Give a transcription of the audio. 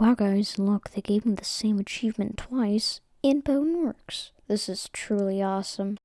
Wow guys, look, they gave me the same achievement twice in Bone Works. This is truly awesome.